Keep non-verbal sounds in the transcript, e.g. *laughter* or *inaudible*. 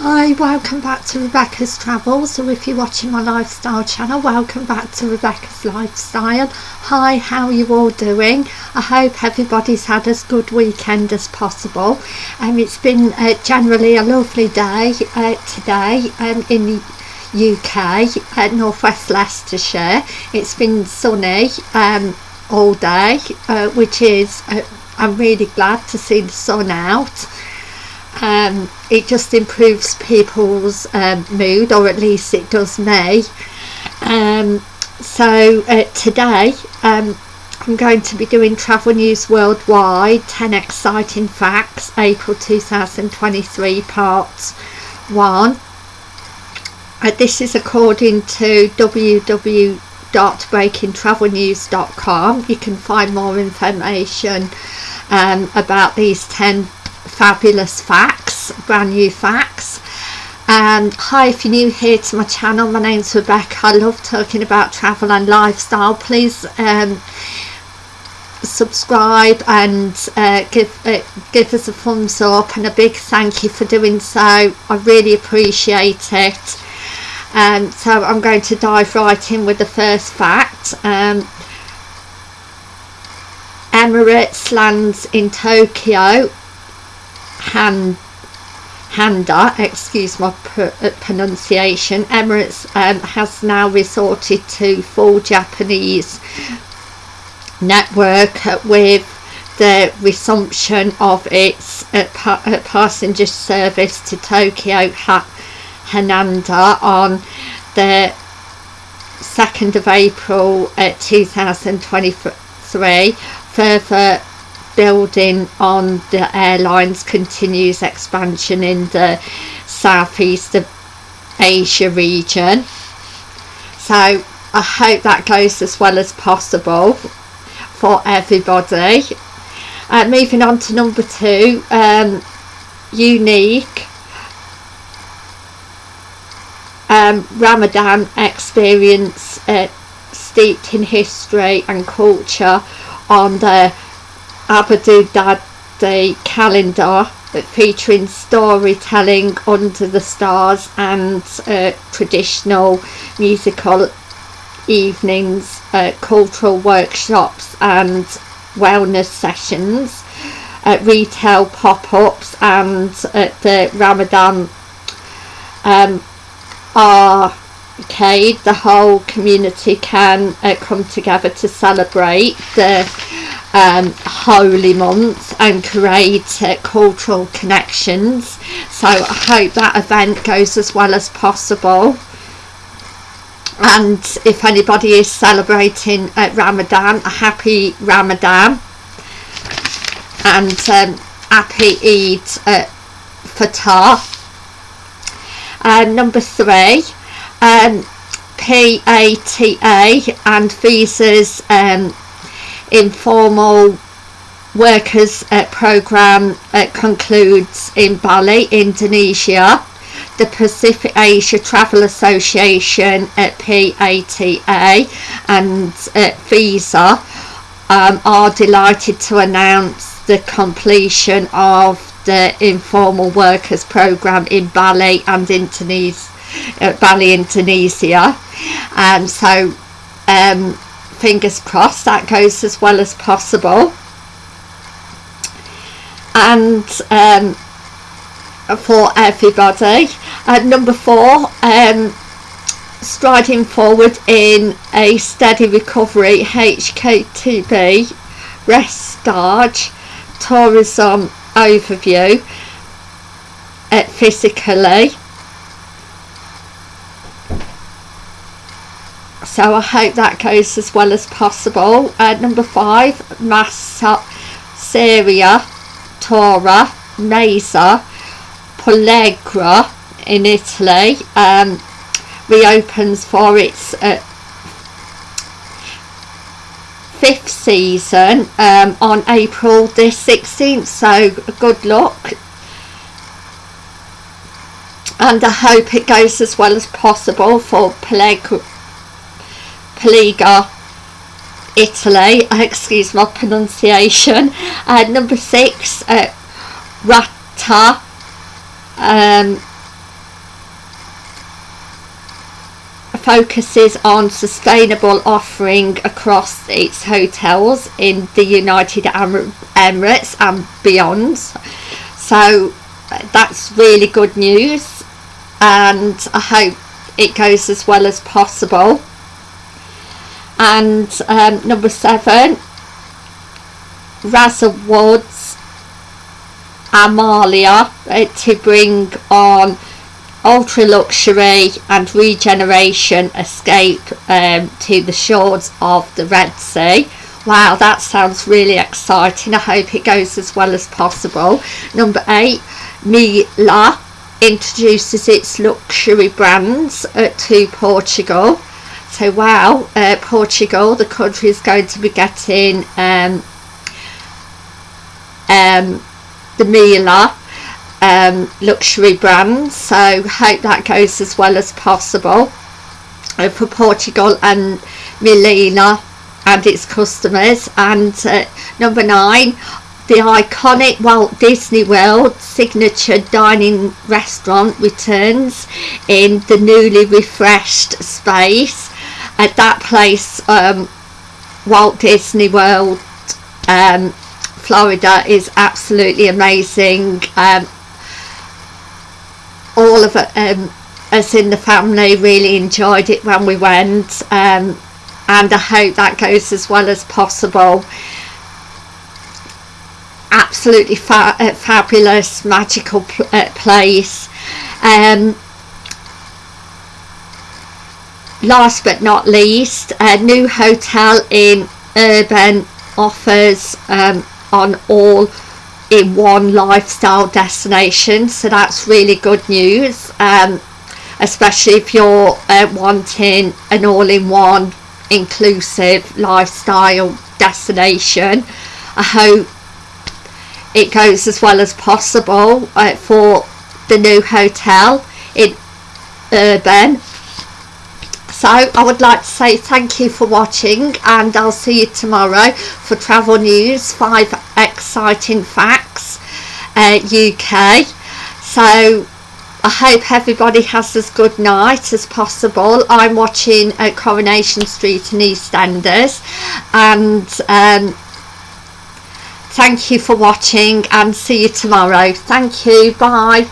Hi, welcome back to Rebecca's Travels. So if you're watching my lifestyle channel, welcome back to Rebecca's Lifestyle. Hi, how are you all doing? I hope everybody's had as good weekend as possible. Um, it's been uh, generally a lovely day uh, today um, in the UK at Northwest Leicestershire. It's been sunny um, all day, uh, which is, uh, I'm really glad to see the sun out um, it just improves people's um, mood or at least it does me. Um, so uh, today um, I'm going to be doing travel news worldwide 10 exciting facts April 2023 part 1 uh, this is according to www.breakingtravelnews.com you can find more information um, about these 10 fabulous facts, brand new facts. Um, hi, if you're new here to my channel, my name's Rebecca. I love talking about travel and lifestyle. Please um, subscribe and uh, give uh, give us a thumbs up and a big thank you for doing so. I really appreciate it. Um, so I'm going to dive right in with the first fact. Um, Emirates lands in Tokyo Han, Handa, excuse my uh, pronunciation, Emirates um, has now resorted to full Japanese network with the resumption of its uh, pa uh, passenger service to Tokyo ha Haneda on the 2nd of April uh, 2023 further building on the airline's continues expansion in the southeast of Asia region. So I hope that goes as well as possible for everybody. Uh, moving on to number two, um, unique um, Ramadan experience uh, steeped in history and culture on the Abu Dhabi calendar featuring storytelling under the stars and uh, traditional musical evenings, uh, cultural workshops and wellness sessions, uh, retail pop-ups and the Ramadan um, arcade. The whole community can uh, come together to celebrate the um, holy month and create uh, cultural connections. So I hope that event goes as well as possible. And if anybody is celebrating Ramadan a happy Ramadan. And um, happy Eid uh, Fitr uh, number three um, PATA and visas um, informal workers program concludes in Bali, Indonesia. The Pacific Asia Travel Association at PATA and Visa um, are delighted to announce the completion of the informal workers program in Bali and Indonesia, uh, Bali, Indonesia. And um, so um, fingers crossed that goes as well as possible. And um, for everybody uh, number four um, striding forward in a steady recovery HKTB Restage tourism overview uh, physically so I hope that goes as well as possible. Uh, number five, Masseria Tora Mesa Pollegra in Italy. Um, reopens for its uh, fifth season um, on April the 16th so good luck. And I hope it goes as well as possible for Pollegra Poligo Italy, *laughs* excuse my pronunciation. Uh, number six, uh, Rata. Um, focuses on sustainable offering across its hotels in the United Emirates and beyond. So that's really good news and I hope it goes as well as possible. And um, number seven, Raza Woods Amalia uh, to bring on ultra luxury and regeneration escape um, to the shores of the Red Sea. Wow, that sounds really exciting. I hope it goes as well as possible. Number eight, Meliá introduces its luxury brands uh, to Portugal. So wow, uh, Portugal, the country is going to be getting um, um, the Meliá um, luxury brand so hope that goes as well as possible uh, for Portugal and Milena and its customers. And uh, number nine the iconic Walt Disney World signature dining restaurant returns in the newly refreshed space at that place um, Walt Disney World um, Florida is absolutely amazing. Um, all of um, us in the family really enjoyed it when we went um, and I hope that goes as well as possible. Absolutely fa uh, fabulous magical pl uh, place. Um, last but not least a new hotel in urban offers um, on all in one lifestyle destination so that's really good news um, especially if you're uh, wanting an all-in-one inclusive lifestyle destination. I hope it goes as well as possible uh, for the new hotel in Urban so I would like to say thank you for watching and I'll see you tomorrow for travel news 5 exciting facts uh, UK so I hope everybody has as good night as possible. I'm watching uh, Coronation Street in EastEnders and um, thank you for watching and see you tomorrow. Thank you. Bye